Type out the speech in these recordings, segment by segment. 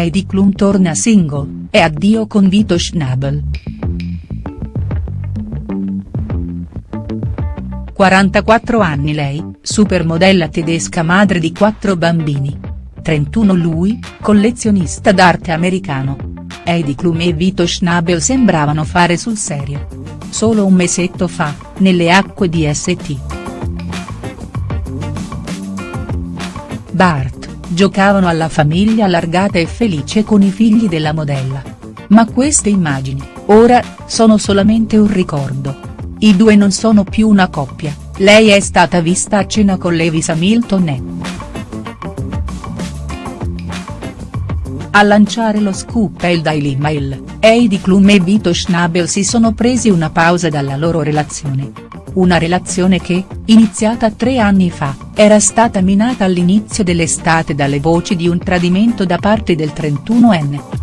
Heidi Klum torna single, e addio con Vito Schnabel. 44 anni lei, supermodella tedesca madre di quattro bambini. 31 lui, collezionista d'arte americano. Heidi Klum e Vito Schnabel sembravano fare sul serio. Solo un mesetto fa, nelle acque di St. Bart, giocavano alla famiglia allargata e felice con i figli della modella. Ma queste immagini, ora, sono solamente un ricordo. I due non sono più una coppia, lei è stata vista a cena con Lewis Hamilton e. A lanciare lo scoop è il Daily Mail, Heidi Klum e Vito Schnabel si sono presi una pausa dalla loro relazione. Una relazione che, iniziata tre anni fa, era stata minata all'inizio dell'estate dalle voci di un tradimento da parte del 31enne.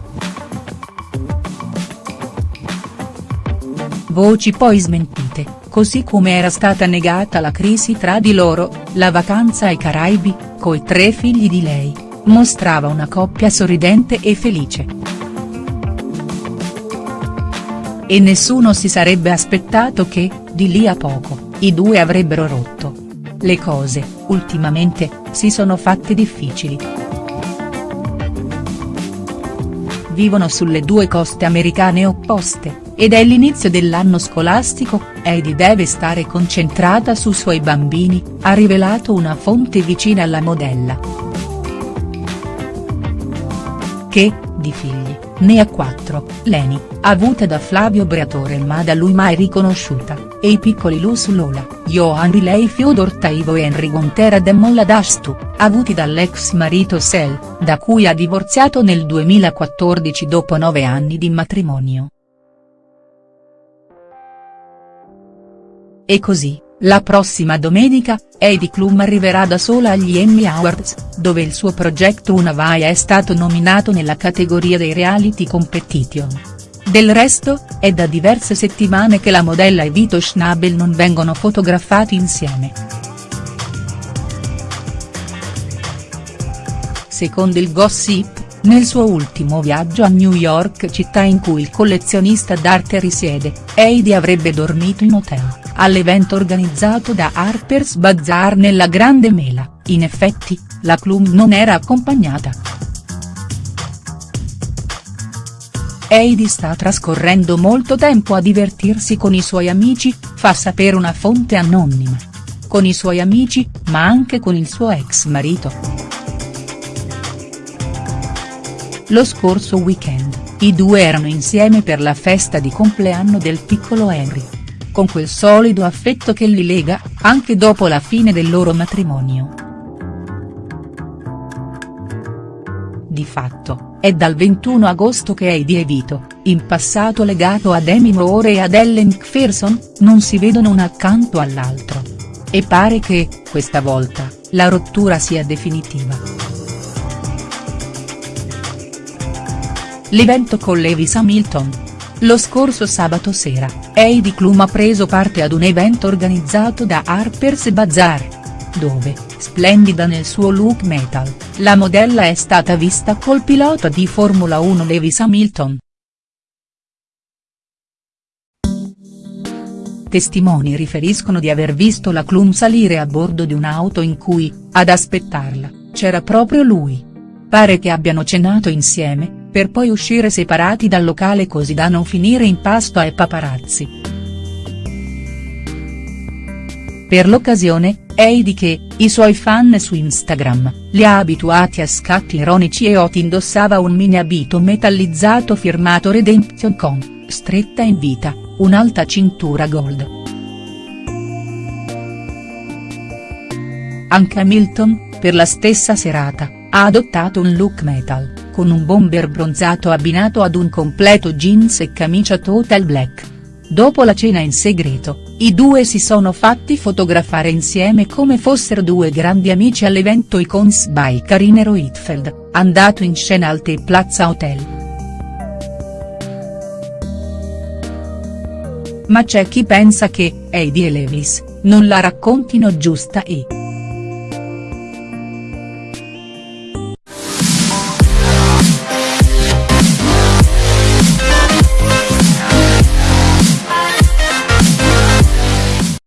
voci poi smentite, così come era stata negata la crisi tra di loro, la vacanza ai Caraibi, coi tre figli di lei, mostrava una coppia sorridente e felice. E nessuno si sarebbe aspettato che, di lì a poco, i due avrebbero rotto. Le cose, ultimamente, si sono fatte difficili. vivono sulle due coste americane opposte, ed è l'inizio dell'anno scolastico, Heidi deve stare concentrata sui suoi bambini, ha rivelato una fonte vicina alla modella. Che, di figli, ne ha quattro, Leni, avuta da Flavio Briatore ma da lui mai riconosciuta, e i piccoli Luz Lola, Johan Riley Fyodor Taivo e Henry Gontera de Molladastu, avuti dall'ex marito Sel, da cui ha divorziato nel 2014 dopo nove anni di matrimonio. E così, la prossima domenica, Heidi Klum arriverà da sola agli Emmy Awards, dove il suo progetto Una Vai è stato nominato nella categoria dei reality competition. Del resto, è da diverse settimane che la modella e Vito Schnabel non vengono fotografati insieme. Secondo il gossip, nel suo ultimo viaggio a New York città in cui il collezionista d'arte risiede, Heidi avrebbe dormito in hotel all'evento organizzato da Harper's Bazaar nella Grande Mela, in effetti, la Klum non era accompagnata. Heidi sta trascorrendo molto tempo a divertirsi con i suoi amici, fa sapere una fonte anonima. Con i suoi amici, ma anche con il suo ex marito. Lo scorso weekend, i due erano insieme per la festa di compleanno del piccolo Henry con quel solido affetto che li lega, anche dopo la fine del loro matrimonio. Di fatto, è dal 21 agosto che Heidi e Vito, in passato legato a Demi Moore e ad Ellen McPherson, non si vedono uno accanto all'altro. E pare che, questa volta, la rottura sia definitiva. L'evento con Lewis Hamilton, lo scorso sabato sera, Heidi Klum ha preso parte ad un evento organizzato da Harper's Bazaar. Dove, splendida nel suo look metal, la modella è stata vista col pilota di Formula 1 Lewis Hamilton. Testimoni riferiscono di aver visto la Klum salire a bordo di un'auto in cui, ad aspettarla, c'era proprio lui. Pare che abbiano cenato insieme, per poi uscire separati dal locale così da non finire in pasto ai paparazzi. Per l'occasione, Heidi che, i suoi fan su Instagram, li ha abituati a scatti ironici e hot indossava un mini abito metallizzato firmato Redemption con, stretta in vita, un'alta cintura gold. Anche Hamilton, per la stessa serata, ha adottato un look metal, con un bomber bronzato abbinato ad un completo jeans e camicia total black. Dopo la cena in segreto, i due si sono fatti fotografare insieme come fossero due grandi amici all'evento Icons by Karinero Hitfeld, andato in scena al T Plaza Hotel. Ma c'è chi pensa che, Heidi e Lewis, non la raccontino giusta e.